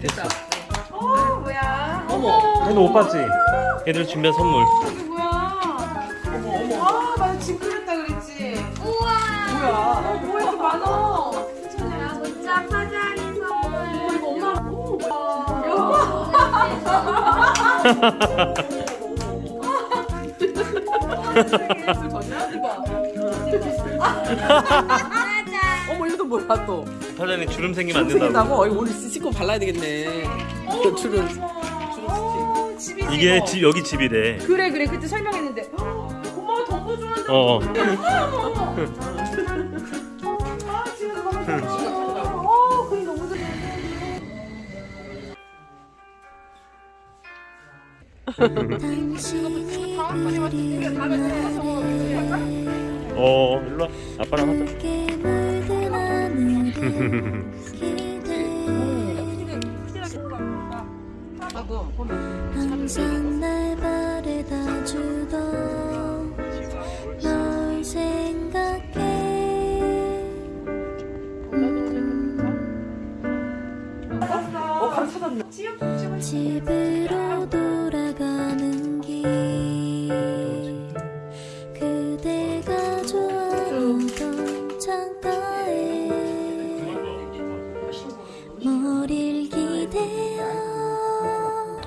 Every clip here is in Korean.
됐다. 어 뭐야? 어머. 못 봤지? 얘들 준비한 선물. 많아? 야, 문자 파자리 선물. 이거 엄마. 오 뭐야? 맞아. 어머 이것도 뭐야 또? 사장님 주름 생기면 안 주름 된다고. 생긴다고? 어이 오늘 씻고 발라야 되겠네. 그 주름. 어, 집이지. 이게 뭐. 집 여기 집이래. 그래 그래 그때 설명했는데. 고마워 덤보 좋아한다. 어. 어 그게 너무 좋아. 어. 일로 와. 아빠랑 하자. 나도 항상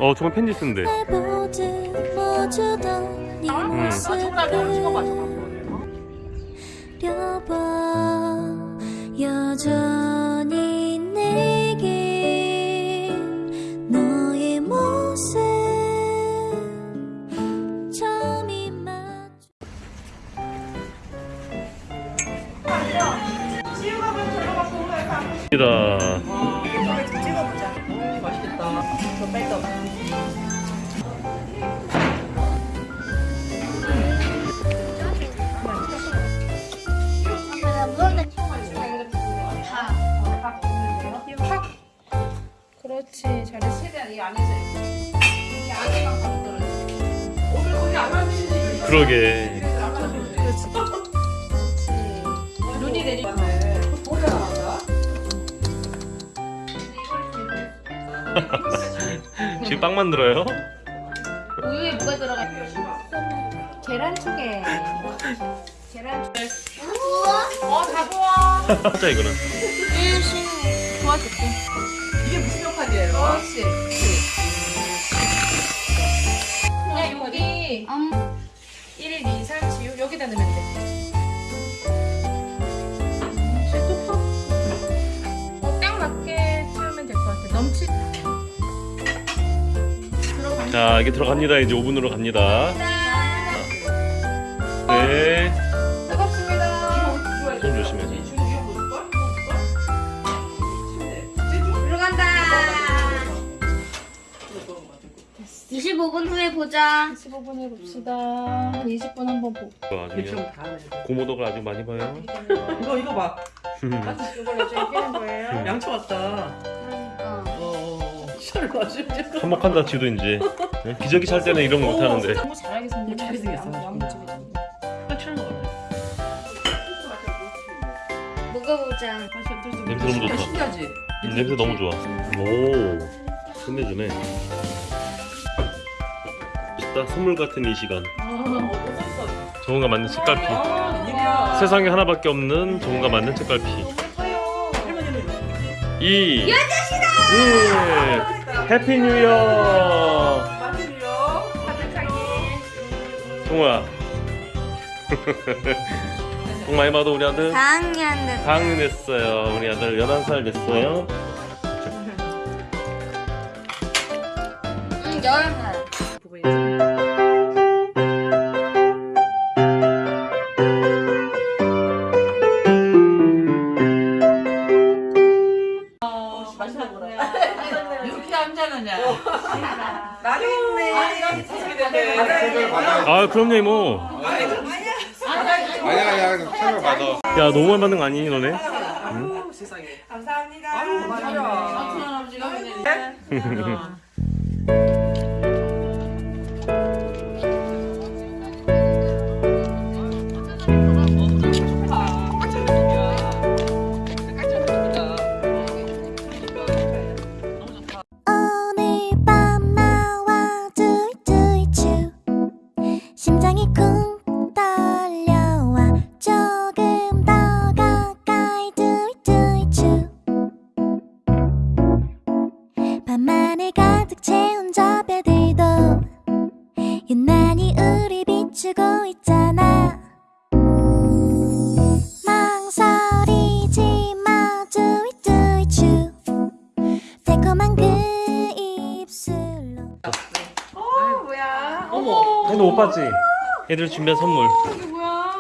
어 정말 편지 여전히 내게 너의 모습 점이 맞 이다. 찍어보자. 이 안에서 이렇게. 이 안에만 가면 떨어져. 오늘 거기 안 만지지. 그러게. 눈이 내리네. 지금 빵 만들어요? 우유에 뭐가 들어가? 계란 초계. 계란 초계. 어다 부어. 하자 이거는. 도와줄게. 그렇지. 여기 1, 2, 3, 4, 6 여기다 넣으면 돼. 자 이게 들어갑니다. 이제 오븐으로 갑니다. 25분 후에 보자 15분 해봅시다. 한 20분 한번 보고. 대충 다. 고모덕을 아주 많이 봐요. 이거 이거 봐. 이걸 나중에 끼는 거예요. 양초 왔다. 어. 어. 놔주지. 한몫한다 지도 이제. 네? 기저귀 찰 때는 이런 거 못하는데. 너무 잘하게. 잘 생겼어. 양무집이 확실한 거 같아. 먹어보자 냄새 너무 좋다. 신기하지? 음, 냄새 너무 좋아. 오. 끝내주네. 멋있다. 선물 같은 이 시간. 정우가 만든 책갈피. 아. 세상에 하나밖에 없는 정우가 만든 책갈피. 할머니는 이 여자시다. 예. Happy New Year. 마늘이요. 정우야. 복 많이 받아 우리 아들. 4학년 됐 4학년 됐어요. 우리 아들 11살 됐어요. 응, 10살 아 그럼요 이모. 아니 아니야 아니야 설명 받아 야 너무 많이 받는 거 아니니 너네? 세상에. 감사합니다. 아유 어머. 너못 봤지? 애들 준비한 선물 이게 뭐야?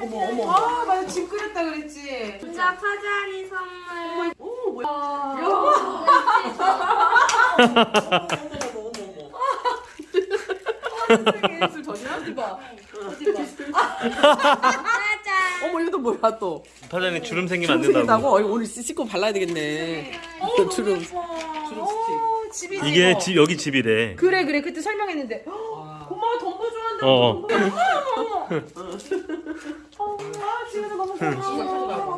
어머 어머. 아 맞아 집 끓였다 그랬지. 진짜 파자리 선물. 오 뭐야. 예술 전혀 하지 마. 파자. 어머 이것도 뭐야 또. 파자니 주름 생기면 안 주름 된다고 생긴다고? 어, 오늘 씻고 발라야 되겠네. 그 주름. 주름 스틱. 어, 집이지 이게 이거. 집 여기 집이래 그래 그래 그때 설명했는데 와. 고마워 덤보 좋아한다. 어, 어. 어, 아 집에서 너무 고마워.